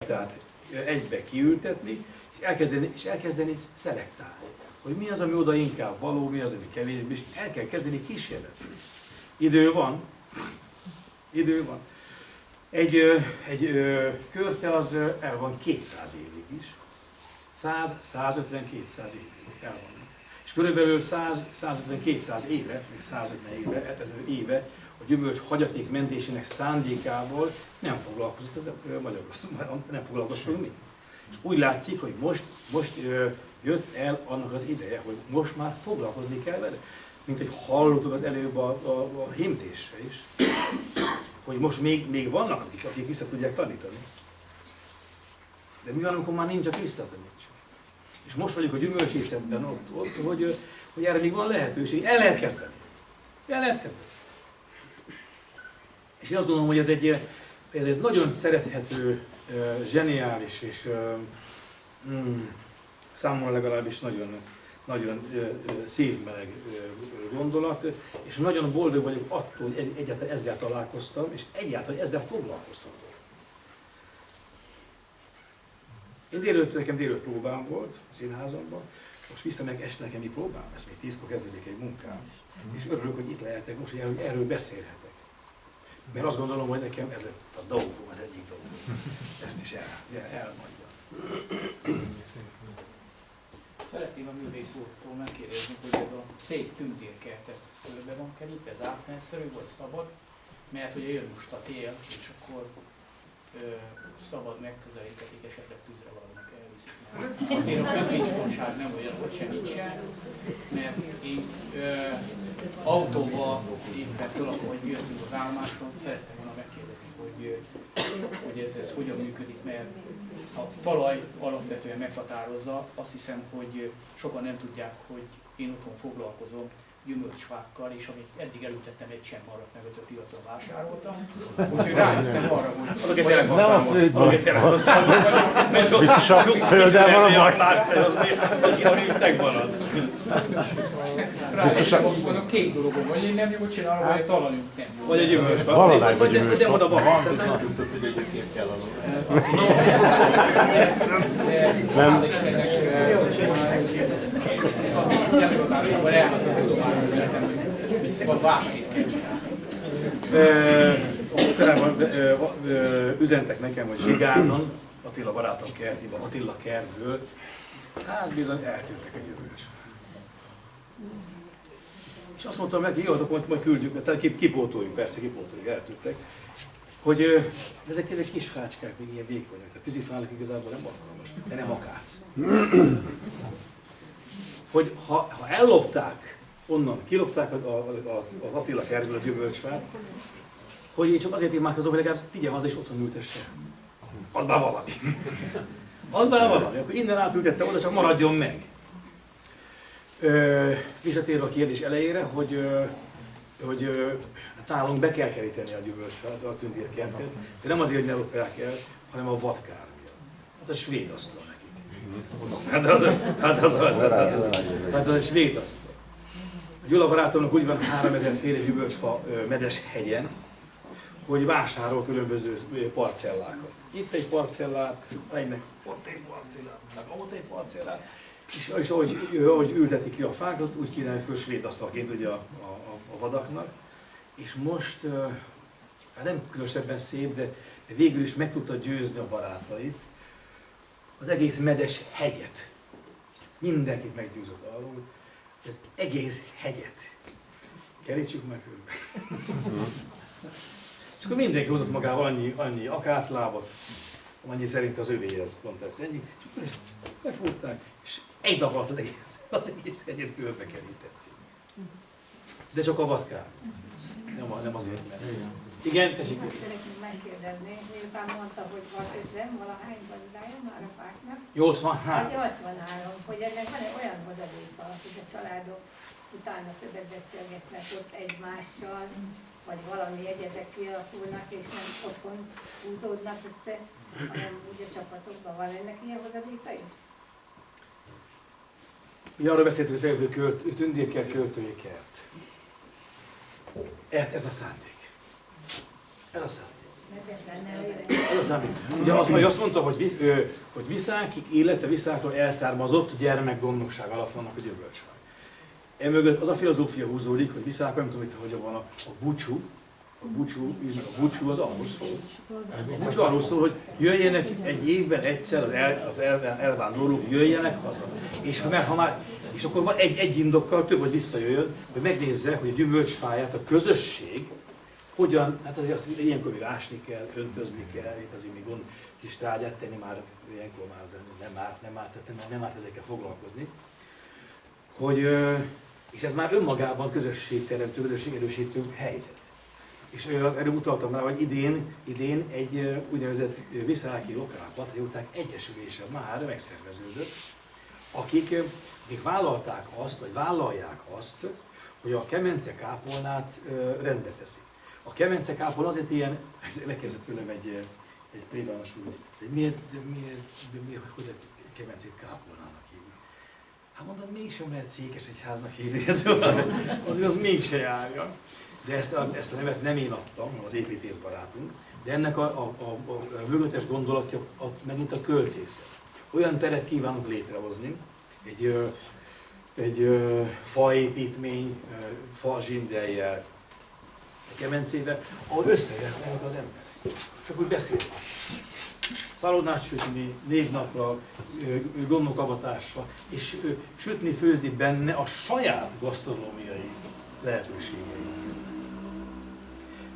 [SPEAKER 2] tehát egybe kiültetni, és elkezdeni, és elkezdeni szelektálni. Hogy mi az, ami oda inkább való, mi az, ami kevésbé, és el kell kezdeni kísérletni. Idő van, idő van. Egy, egy körte az el van 200 évig is. 100, 150, 200 évig el van. Körülbelül 100, 150-200 éve, még 150 éve, hát ezer éve a gyümölcs hagyaték mentésének szándékából nem foglalkozott ez a Magyarország, nem foglalkoztunk mi. És úgy látszik, hogy most, most jött el annak az ideje, hogy most már foglalkozni kell vele. Mint hogy hallottuk az előbb a, a, a hímzésre is, hogy most még, még vannak, akik, akik vissza tudják tanítani. De mi van, amikor már nincs, aki visszatanítsa? És most vagyunk a gyümölcsészetben ott, ott hogy, hogy erre még van lehetőség. El lehet kezdeni. El lehet kezdeni. És én azt gondolom, hogy ez egy, ez egy nagyon szerethető, zseniális és mm, számomra legalábbis nagyon, nagyon szívmeleg gondolat, és nagyon boldog vagyok attól, hogy egyáltalán ezzel találkoztam, és egyáltalán ezzel foglalkozhatok. Én délőtt, nekem délőtt próbám volt a színházamban, most visszamegyek este nekem mi próbám lesz, még tízkor kezdődik egy munkám, és örülök, hogy itt lehetek most, hogy erről beszélhetek. Mert azt gondolom, hogy nekem ez lett a dolgom, az egyik dolgom. Ezt is el, elmondjam.
[SPEAKER 4] Szeretném a művész úrtól megkérdezni, hogy ez a szép tündérkert, ez körbe van kerítve, ez átmenszerű vagy szabad? Mert ugye jön most a tél, és akkor ö, szabad megközelíthetik, esetleg tűzre valaminek elviszik. Mert azért a közbiztonság nem olyan, hogy semmit sem, mert én ö, autóba éppen föl, hogy jöttünk az állomáson, szerettem volna megkérdezni, hogy, hogy ez, ez hogyan működik, mert a talaj alapvetően meghatározza, azt hiszem, hogy sokan nem tudják, hogy én otthon foglalkozom gyümölcsfákkal, és amit eddig elültettem, egy sem maradt meg, hogy a piacon vásároltam. Úgyhogy rájöttem arra, hogy...
[SPEAKER 2] Adok egy telefonszámot. Adok egy telefonszámot.
[SPEAKER 5] Biztos a földel van a baj.
[SPEAKER 2] Aki a műtek marad.
[SPEAKER 4] Rájöttem, hogy mondom, két dologom, vagy én nem jól csinálom, vagy a talajunk nem jó.
[SPEAKER 2] Vagy egy gyümölcsfa.
[SPEAKER 5] Valahogy
[SPEAKER 2] Vagy de- de oda van.
[SPEAKER 6] Nem tudtad, hogy egyébként kell aludni.
[SPEAKER 5] Nem.
[SPEAKER 4] A tudományos életem, hogy szóval másképp kell
[SPEAKER 2] ö, üzentek nekem, hogy Zsigánon, Attila barátom kertjében, Attila kertből, hát bizony eltűntek egy gyümölcs. És azt mondtam neki, jó, akkor majd, küldjük, tehát kip, kipótoljuk, persze kipótoljuk, eltűntek. Hogy ö, ezek, ezek kis fácskák, még ilyen vékonyak, tehát tűzifának igazából nem alkalmas, de nem akác. Hogy ha, ha ellopták onnan, kilopták a, a, a, az Attila kertből a gyümölcsfát, hogy én csak azért imádkozom, hogy legalább vigye haza és otthon ültesse. Add már valami. Add már valami, akkor innen átültette oda, csak maradjon meg. Ö, visszatérve a kérdés elejére, hogy, hogy ö, nálunk be kell keríteni a gyümölcsfát, a tündérkertet, de nem azért, hogy ne lopják el, hanem a vadkár. Hát a svéd asztal nekik. Hát az, hát az, hát az, hát az, hát az a svéd asztal. A Gyula barátomnak úgy van 3000 féle gyümölcsfa ö, medes hegyen, hogy vásárol különböző parcellákat. Itt egy parcellát, egynek ott egy parcellát, meg ott egy parcellát. És, és ahogy, ahogy ültetik ki a fákat, úgy kínálja föl svéd asztalként ugye a, a, a, vadaknak. És most, hát nem különösebben szép, de, végül is meg tudta győzni a barátait, az egész medes hegyet. Mindenkit meggyőzött arról, ez egész hegyet kerítsük meg körbe. És akkor mindenki hozott magával annyi, annyi akászlábat, annyi szerint az övéhez pont ez ennyi, és akkor is befúrták, és egy nap alatt az egész, az egész hegyet körbe kerítették. De csak a vatkár. Nem, nem azért, mert... Igen, tessék.
[SPEAKER 7] Azt szeretném megkérdezni, miután mondta, hogy van 50, valahány gazdája már a fáknak,
[SPEAKER 2] 83.
[SPEAKER 7] vagy 83, hogy ennek van egy olyan hozadéka, hogy a családok utána többet beszélgetnek ott egymással, vagy valami egyedek kialakulnak, és nem otthon húzódnak össze, hanem úgy a csapatokban van ennek ilyen hozadéka is?
[SPEAKER 2] Mi arról beszéltünk, hogy tündérkert, költői kert. Ez, ez a szándék. Ez a.
[SPEAKER 7] Mert ez lenne a
[SPEAKER 2] szándék. Ugye azt, hogy azt mondta, hogy, visz, ö, hogy viszákig, élete viszáktól elszármazott gyermekgondnokság alatt vannak a gyümölcsfák. Emögött az a filozófia húzódik, hogy viszák, nem tudom, itt hogy van a, a búcsú, a búcsú, a búcsú az arról szól. A búcsú arról szól, hogy jöjjenek egy évben egyszer az, el, az el, elvándorlók, jöjjenek haza. És ha, már, ha már, és akkor van egy, egy indokkal több, hogy visszajöjjön, hogy megnézze, hogy a gyümölcsfáját, a közösség, hogyan, hát azért azt ilyenkor még ásni kell, öntözni kell, itt azért még gond, kis tárgyát tenni már, ilyenkor már az nem árt, nem árt, tehát nem, nem árt ezekkel foglalkozni. Hogy, és ez már önmagában közösségteremtő, közösségerősítő helyzet. És az előbb utaltam rá, hogy idén, idén egy úgynevezett ö, Visszáki Lokál Patrióták Egyesülése már megszerveződött, akik, akik vállalták azt, vagy vállalják azt, hogy a kemence kápolnát rendbe teszik. A kemence kápolna azért ilyen, ez megkérdezett tőlem egy, egy plébános úr, hogy miért, de miért, de miért, hogy egy kemencét kápolnának hívni? Hát mondom, mégsem lehet székes egy háznak hívni, ez azért az mégse járja. De ezt a, ezt a nevet nem én adtam, hanem az építész barátunk, de ennek a, a, a, a, a mögöttes gondolatja a, megint a költészet. Olyan teret kívánunk létrehozni, egy, egy faépítmény, fa zsindeljel, egy kemencével, ahol összejöhetnek az emberek. Csak úgy beszélnek. Szalonnát sütni, négy napra, gondokavatásra, és sütni, főzni benne a saját gasztronómiai lehetőségei.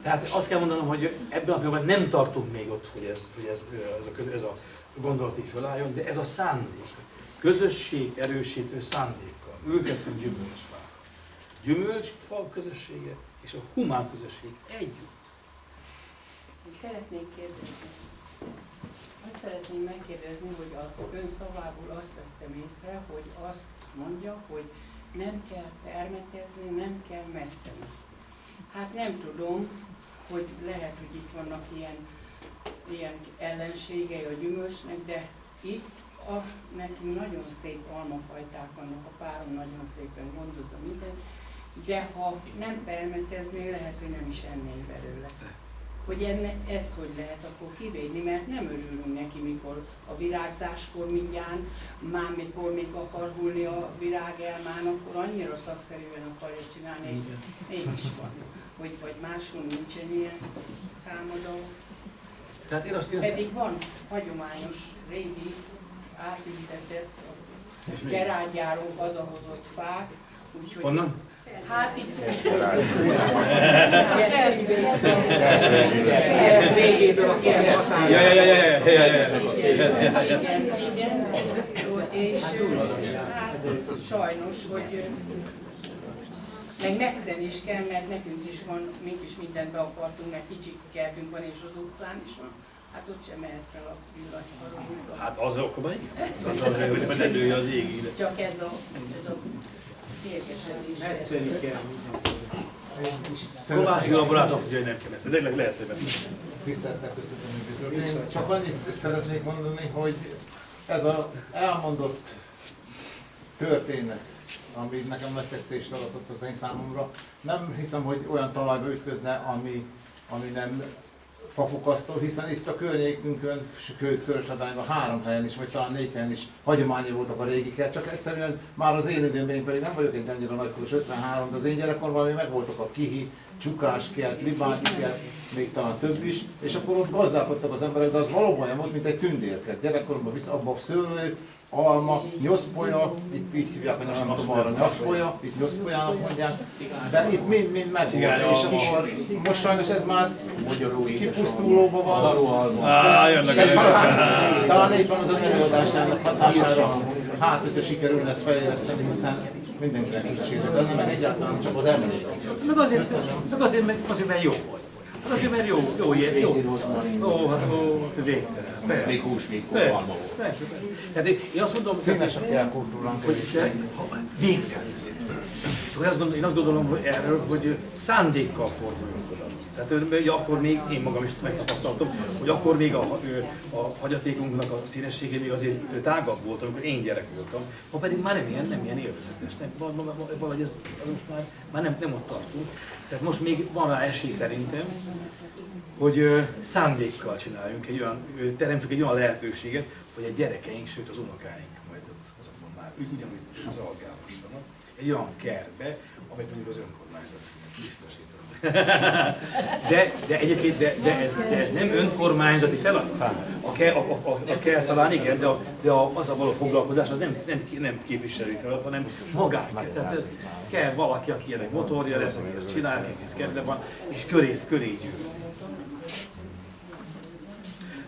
[SPEAKER 2] Tehát azt kell mondanom, hogy ebben a pillanatban nem tartunk még ott, hogy ez, hogy ez, ez, a, ez a gondolat így felálljon, de ez a szándék. Közösség erősítő szándékkal. Ültetünk gyümölcsfát. Gyümölcsfa közössége és a humán közösség együtt.
[SPEAKER 8] Én szeretnék kérdezni. Azt szeretném megkérdezni, hogy a ön szavából azt vettem észre, hogy azt mondja, hogy nem kell permetezni, nem kell metszeni. Hát nem tudom, hogy lehet, hogy itt vannak ilyen, ilyen ellenségei a gyümölcsnek, de itt a, nekünk nagyon szép almafajták vannak, a párom nagyon szépen gondozza mindent, de ha nem permeteznél, lehet, hogy nem is ennél belőle hogy enne, ezt hogy lehet akkor kivédni, mert nem örülünk neki, mikor a virágzáskor mindjárt, már mikor még akar hullni a virágelmán, akkor annyira szakszerűen akarja csinálni, és mégis van. Hogy, vagy máshol nincsen ilyen támadó.
[SPEAKER 2] Tehát én azt, én
[SPEAKER 8] Pedig van hagyományos, régi, átültetett, gerágyáról hazahozott fák, úgyhogy...
[SPEAKER 2] Honnan?
[SPEAKER 8] Hát itt
[SPEAKER 2] Ja, ja, ja, ja, ja, ja, ja, ja.
[SPEAKER 8] Igen, igen. És hát sajnos, hogy meg megszeni is kell, mert nekünk is van, mink is mindent be akartunk, mert kicsi kertünk van és az utcán is van. Hát ott sem mehet fel a villanykarunk.
[SPEAKER 2] Hát az akkor igen. Az az, hogy ne lője az égig.
[SPEAKER 8] Csak ez a, ez a.
[SPEAKER 1] Egyszerű kell.
[SPEAKER 2] Kovács Gyula barát azt mondja, hogy nem kell ezt. De lehet, hogy.
[SPEAKER 9] Tiszteltek köszönöm bizony. Én csak annyit szeretnék mondani, hogy ez az elmondott történet, ami nekem nagy tetszést adott az én számomra, nem hiszem, hogy olyan talajba ütközne, ami, ami nem fafukasztó, hiszen itt a környékünkön, sőt Körösadányban három helyen is, vagy talán négy helyen is hagyományi voltak a régiket, csak egyszerűen már az én időmben, én pedig nem vagyok egy annyira nagykoros, 53, de az én gyerekkorban még megvoltak a kihi, csukás kert, libányi kert, még talán több is, és akkor ott gazdálkodtak az emberek, de az valóban olyan volt, mint egy tündérkert. Gyerekkoromban vissza abba a szőlő, alma, nyoszpolya, itt így hívják, hogy nem tudom arra, nyoszpolya, itt nyoszpolyának mondják, de itt mind-mind megvolt, és akkor most sajnos ez már kipusztulóban van.
[SPEAKER 2] Á, jönnek
[SPEAKER 9] Ez
[SPEAKER 2] a
[SPEAKER 9] talán, éppen az az előadásának hatására, hát hogyha sikerül ezt fejleszteni, hiszen mindenkinek kísérlet, de nem meg egyáltalán csak az emlék.
[SPEAKER 2] Meg azért, meg azért, meg azért, mert jó vagy. Hát azért, mert jó, jó, ilyen, jó. Ó, hát ó, hát végtelen. Persze.
[SPEAKER 6] Még húsvétkor
[SPEAKER 2] Persze,
[SPEAKER 6] alma volt.
[SPEAKER 2] persze, persze. Tehát én én azt mondom,
[SPEAKER 9] Színes a jelkultúránk.
[SPEAKER 2] hogy de, végtelenül szép. Gondolom, én azt gondolom hogy erről, hogy szándékkal forduljunk oda. Tehát hogy akkor még, én magam is megtapasztaltam, hogy akkor még a, a hagyatékunknak a színessége még azért tágabb volt, amikor én gyerek voltam. Ma pedig már nem ilyen, nem ilyen élvezetes. Nem, val- val- val- valahogy ez most már, már nem, nem ott tartunk. Tehát most még van rá esély szerintem, hogy ö, szándékkal csináljunk egy olyan, ö, teremtsük egy olyan lehetőséget, hogy a gyerekeink, sőt az unokáink majd ott azokban már ugyanúgy az algálhassanak. Egy olyan kertbe, amit mondjuk az önkormányzat biztosít. De, de egyébként de, de, ez, de ez nem önkormányzati feladat. A kell, a, a, a, a kell talán igen, de, a, de a, az a való foglalkozás az nem, nem, nem képviselői feladat, hanem magán kell. Tehát ez kell valaki, aki ennek motorja lesz, aki ezt csinál, aki ez kedve van, és körész, köré gyűl.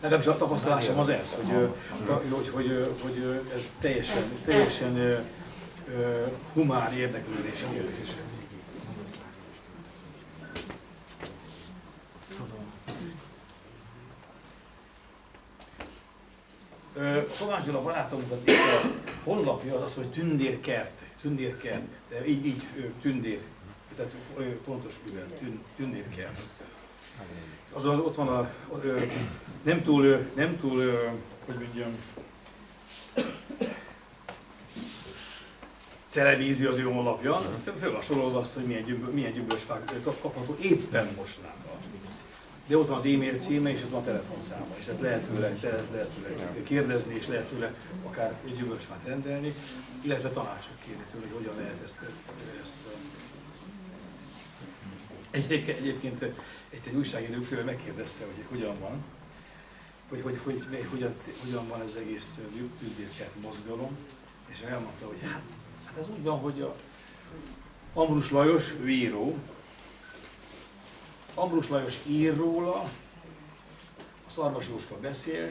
[SPEAKER 2] Legalábbis a tapasztalásom az ez, hogy, hogy, hogy, hogy ez teljesen, teljesen humán érdeklődés kérdés. Ö, A Kovács Gyula barátomnak a honlapja az az, hogy tündérkert, tündérkert, de így, így tündér, tehát pontos mivel, tün, tündérkert. Azon ott van a, nem túl, nem túl, hogy mondjam, televízió az ő honlapja, azt föl van sorolva azt, hogy milyen, gyümb, milyen gyümölcsfák kapható éppen mostanában. De ott van az e-mail címe, és ott van a telefonszáma, és tehát lehet tőle, lehet, lehet tőle kérdezni, és lehet tőle akár egy gyümölcsfát rendelni, illetve tanácsot kérni tőle, hogy hogyan lehet ezt, ezt Egyébként, egyébként egy újságíró tőle megkérdezte, hogy hogyan van, hogy, hogy, hogy, hogy hogyan, hogyan van ez egész tündérkert mozgalom, és elmondta, hogy hát, hát ez úgy van, hogy a Ambrus Lajos, ő író, Ambrus Lajos ír róla, a Szarvas Jóska beszél,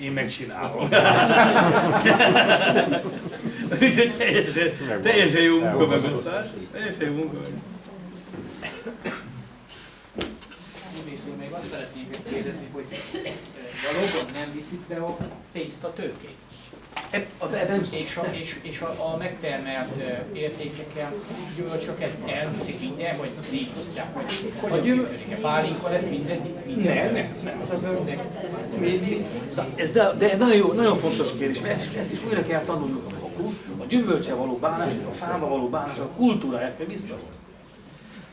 [SPEAKER 2] én megcsinálom. Úgyhogy teljesen, teljesen jó munkamegosztás. Teljesen jó munkamegosztás.
[SPEAKER 4] Művész úr, még azt szeretném kérdezni, hogy ö, valóban nem viszik be a pénzt a tőkét.
[SPEAKER 2] A- nem
[SPEAKER 4] És a, és, és a, a megtermelt ö, értékekkel gyümölcsöket elviszik minden, vagy szétosztják, vagy hogy
[SPEAKER 2] gyümöl-
[SPEAKER 4] működik-e? Pálinka lesz minden? minden
[SPEAKER 2] Nem, nem, nem. Az, ez de, de nagyon, jó, nagyon fontos kérdés, mert ezt is, ezt is újra kell tanulnunk. A, a gyümölcse való bánás, a fába való bánás, a kultúráját kell visszahozni.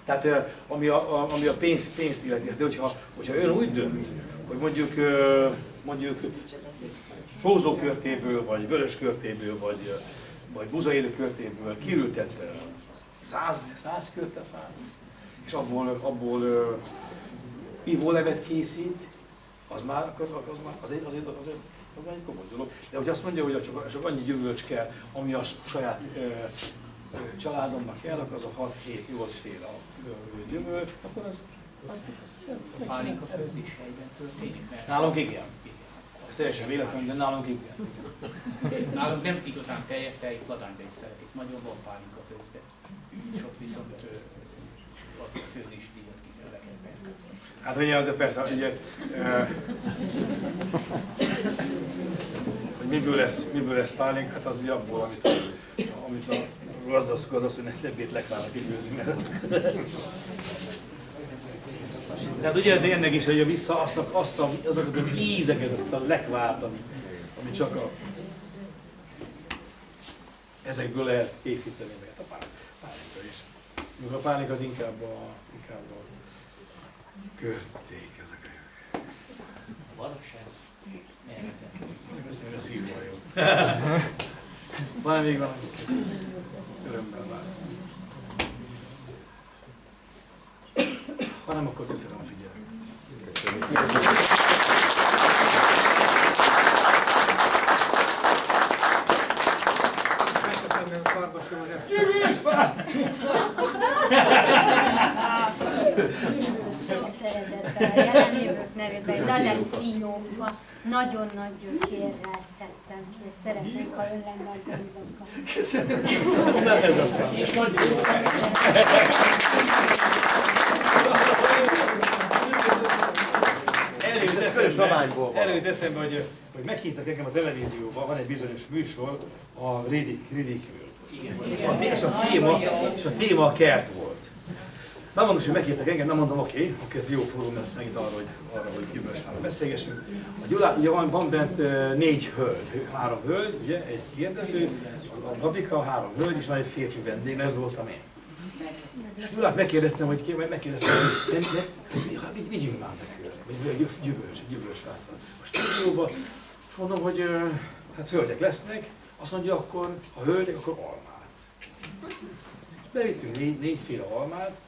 [SPEAKER 2] Tehát ami a, a, ami a pénz, pénzt illeti, de hogyha, hogyha ön úgy dönt, hogy mondjuk, ö, mondjuk sózókörtéből, vagy vöröskörtéből, vagy, ö, vagy buzaélő körtéből kiültett ö, száz, száz körte fát, és abból, abból ivólevet készít, az már, az, az már azért, azért, azért az egy komoly dolog. De hogy azt mondja, hogy csak, csak annyi gyümölcs kell, ami a saját ö, ö, családomnak kell, az a 6-7-8 féle gyümölcs, akkor az,
[SPEAKER 4] pálinka főzés helyben történik,
[SPEAKER 2] Nálunk igen. Teljesen véletlen, de nálunk igen.
[SPEAKER 4] nálunk nem igazán teljes, te itt ladányba is szeretik, nagyon van pálinka főzve. És ott viszont az a főzés díjat ki kell.
[SPEAKER 2] Hát ugye azért persze, ugye, ö, hogy miből lesz, miből lesz pálinka, hát az ugye abból, amit, amit a gazdasz, gazdasszonynak lebét lekvárnak kifőzni, mert az... Tehát ugye tényleg is, hogy vissza azt a, azt a, azokat az ízeket, azt a lekvárt, ami, ami csak a, ezekből lehet készíteni, mert a pál- pálinka is. Még a pálinka az inkább a, inkább a körték, ezek a
[SPEAKER 4] Valóság. Nyelveken.
[SPEAKER 2] Köszönöm, a szívva jó. Van még valami? Örömmel válasz. Ha nem, akkor köszönöm a figyelmet.
[SPEAKER 10] Sok szeretettel, a jelenlévők nevében, Frinyóba nagyon nagy gyökérrel szedtem ki, és szeretnék, ha ön lenne a gondokkal.
[SPEAKER 2] Köszönöm.
[SPEAKER 4] Jó
[SPEAKER 2] Előtt
[SPEAKER 5] Ez
[SPEAKER 2] eszembe, hogy, hogy meghívtak engem a televízióban, van egy bizonyos műsor, a Ridik, Ridikről. A, és, a téma, és a téma a kert volt. Nem mondom, hogy meghívtak engem, nem mondom, oké, okay, oké, ez jó fórum lesz megint arra, hogy, arra, hogy gyümölcsfáról beszélgessünk. A Gyulá, ugye van, van bent négy hölgy, három hölgy, ugye, egy kérdező, a Gabika, három hölgy, és van egy férfi vendég, ez voltam én. És Gyulát megkérdeztem, hogy ké, megkérdeztem, hogy nem, nem, vigyünk már be vagy gyümölcs, gyümölcsfát van. A stúdióba, és mondom, hogy hát hölgyek lesznek, azt mondja, akkor ha hölgyek, akkor almát. És bevittünk négy, négyféle almát,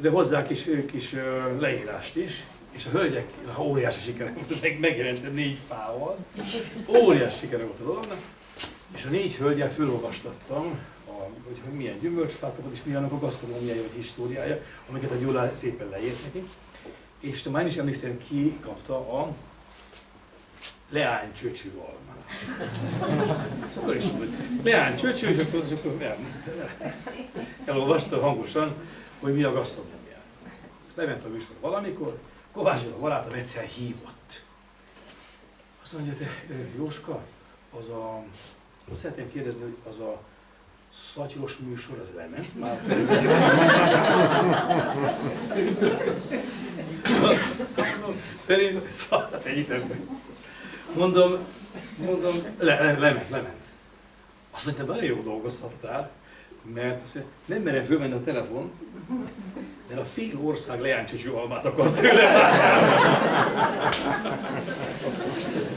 [SPEAKER 2] de hozzá kis, kis leírást is, és a hölgyek, óriási sikere volt, meg, megjelentem négy fával, óriási sikere volt a dolognak, és a négy hölgyel fölolvastattam, hogy, hogy milyen gyümölcsfákat, és milyen a gasztronómiája vagy históriája, amiket a Gyula szépen leírt neki. És már is emlékszem, ki kapta a leány csöcsű almát. Akkor is mondta, hogy leány csöcsű, és akkor, és akkor el, elolvasta hangosan, hogy mi a gasztronómia. Lement a műsor valamikor, Kovács a barátom egyszer hívott. Azt mondja, te Jóska, az a, azt szeretném kérdezni, hogy az a szatyros műsor, az lement már? Szerint, szállat egyik Mondom, mondom, le, le, lement, lement. Azt mondta, nagyon jó dolgozhattál, mert azt mondja, nem merem fölmenni a telefon, mert a fél ország leánycsöcsű almát akar tőle.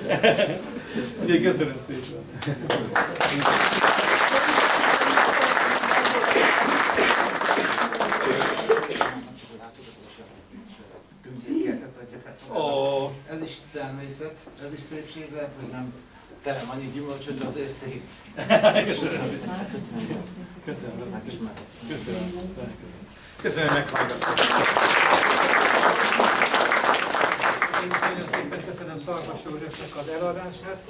[SPEAKER 2] Ugye, köszönöm szépen.
[SPEAKER 9] Tündékértet adja fel.
[SPEAKER 2] Ó.
[SPEAKER 9] Ez is természet, ez is szépség lehet, hogy nem terem annyi gyümölcsöt, de azért szép.
[SPEAKER 2] Köszönöm szépen. Köszönöm.
[SPEAKER 9] Megismerhet.
[SPEAKER 2] Köszönöm. Köszönöm, hogy meghallgattak.
[SPEAKER 1] Én nagyon szépen köszönöm Szarvas Józsefnek az előadását,